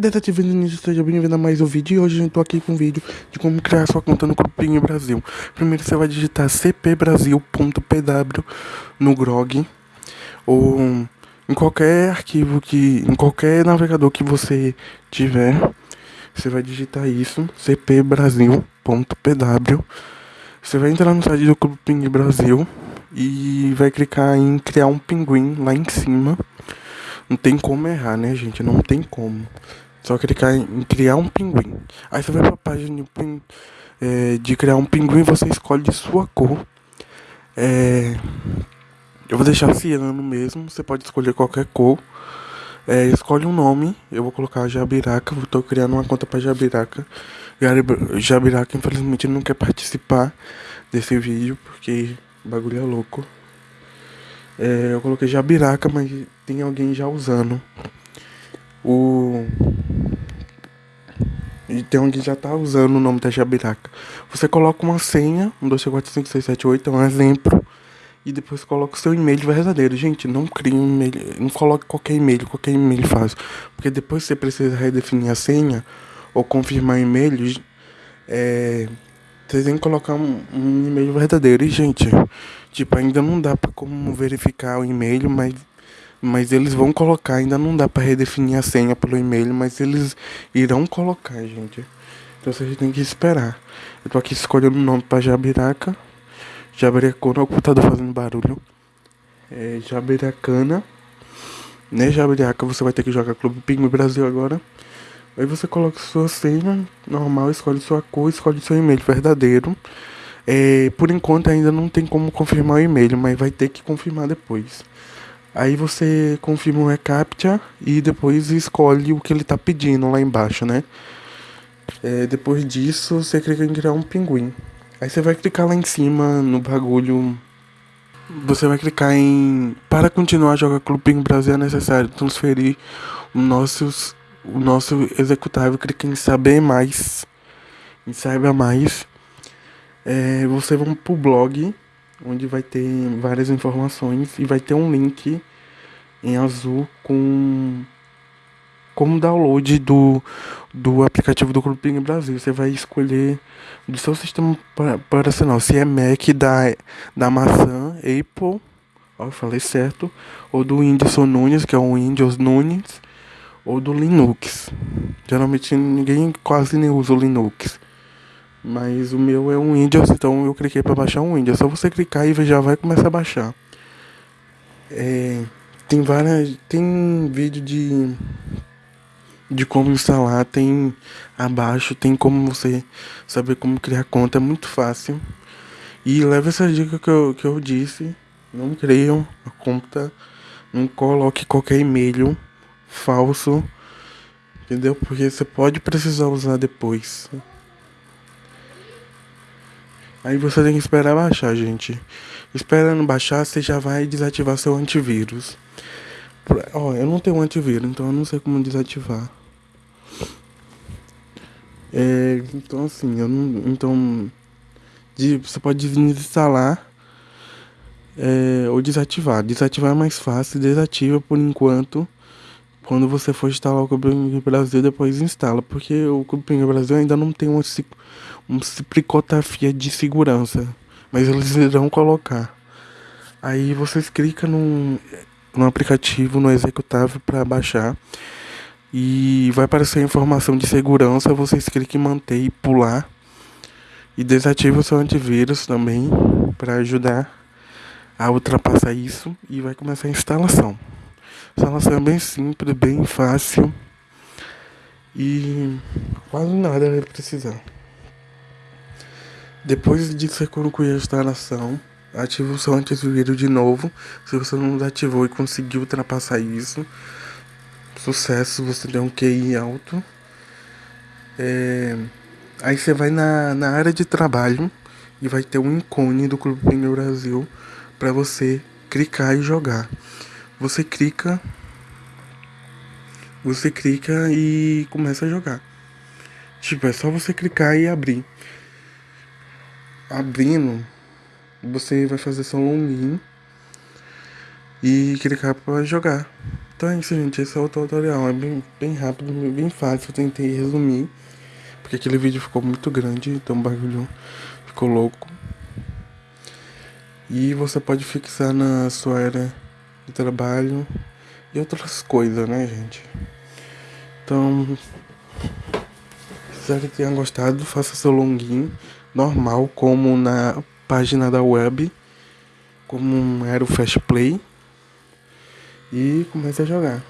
detetive Vinícius, seja bem-vindo a mais um vídeo e hoje eu tô aqui com um vídeo de como criar sua conta no Grupinho Brasil. Primeiro você vai digitar cpbrasil.pw no Grog ou em qualquer arquivo que, em qualquer navegador que você tiver, você vai digitar isso, cpbrasil.pw. Você vai entrar no site do Grupinho Brasil e vai clicar em criar um pinguim lá em cima. Não tem como errar, né, gente? Não tem como. Só clicar em criar um pinguim. Aí você vai pra página de, é, de criar um pinguim, você escolhe sua cor. É, eu vou deixar ciano mesmo, você pode escolher qualquer cor. É, escolhe um nome, eu vou colocar Jabiraca, estou criando uma conta para Jabiraca. Jabiraca infelizmente não quer participar desse vídeo porque o bagulho é louco. É, eu coloquei Jabiraca, mas tem alguém já usando. O. E tem alguém já tá usando o nome da Jabiraca. Você coloca uma senha, 1, 2, 3, 4, 5, 6, 7, 8, é um exemplo. E depois coloca o seu e-mail verdadeiro. Gente, não crie um e-mail. Não coloque qualquer e-mail, qualquer e-mail faz. Porque depois você precisa redefinir a senha ou confirmar e-mail. É, você tem que colocar um, um e-mail verdadeiro. E, gente, tipo, ainda não dá pra como verificar o e-mail, mas, mas eles vão colocar. Ainda não dá pra redefinir a senha pelo e-mail, mas eles irão colocar, gente. Então vocês têm que esperar. Eu tô aqui escolhendo o nome pra Jabiraca. Jabiracona, o computador fazendo barulho. É Jabiracana. Né, Jabiraca, você vai ter que jogar Clube Pinguim Brasil agora. Aí você coloca sua senha normal, escolhe sua cor, escolhe seu e-mail verdadeiro. É, por enquanto ainda não tem como confirmar o e-mail, mas vai ter que confirmar depois. Aí você confirma o reCAPTCHA e depois escolhe o que ele está pedindo lá embaixo, né? É, depois disso, você clica em criar um pinguim. Aí você vai clicar lá em cima no bagulho. Você vai clicar em. Para continuar a jogar Clube Brasil é necessário transferir os nossos o nosso executável clica em saber mais, em saiba mais. É, você vai para o blog, onde vai ter várias informações e vai ter um link em azul com como download do, do aplicativo do Clube Brasil. Você vai escolher do seu sistema operacional, se é Mac da, da maçã, Apple, ó, eu falei certo, ou do Whindersson Nunes, que é o Windows Nunes ou do Linux. Geralmente ninguém quase nem usa o Linux. Mas o meu é um Windows, então eu cliquei para baixar um Windows. É só você clicar e já vai começar a baixar. É, tem várias. Tem vídeo de. De como instalar, tem abaixo, tem como você saber como criar conta, é muito fácil. E leva essa dica que eu, que eu disse. Não creiam a conta, não coloque qualquer e-mail falso, entendeu? Porque você pode precisar usar depois. Aí você tem que esperar baixar, gente. Esperando baixar, você já vai desativar seu antivírus. Ó, eu não tenho antivírus, então eu não sei como desativar. É, então assim, eu não, então de, você pode desinstalar é, ou desativar. Desativar é mais fácil, desativa por enquanto quando você for instalar o Cubing Brasil, depois instala, porque o Cubing Brasil ainda não tem uma, uma criptografia de segurança, mas eles irão colocar. Aí vocês clicam no, no aplicativo, no executável para baixar e vai aparecer a informação de segurança, vocês clicam em manter e pular e desativa o seu antivírus também para ajudar a ultrapassar isso e vai começar a instalação. A instalação é bem simples, bem fácil e quase nada vai precisar. Depois de você concluir a instalação, ative o seu antivírus de novo. Se você não ativou e conseguiu ultrapassar isso, sucesso, você tem um QI alto. É... Aí você vai na, na área de trabalho e vai ter um ícone do Clube Pneu Brasil para você clicar e jogar. Você clica, você clica e começa a jogar. Tipo, é só você clicar e abrir. Abrindo, você vai fazer seu login e clicar para jogar. Então é isso, gente. Esse é o tutorial. É bem, bem rápido, bem fácil. Eu tentei resumir. Porque aquele vídeo ficou muito grande, então o bagulho ficou louco. E você pode fixar na sua área de trabalho e outras coisas, né, gente? Então, espero que tenha gostado. Faça seu login normal, como na página da web, como era o Fast Play. E comece a jogar.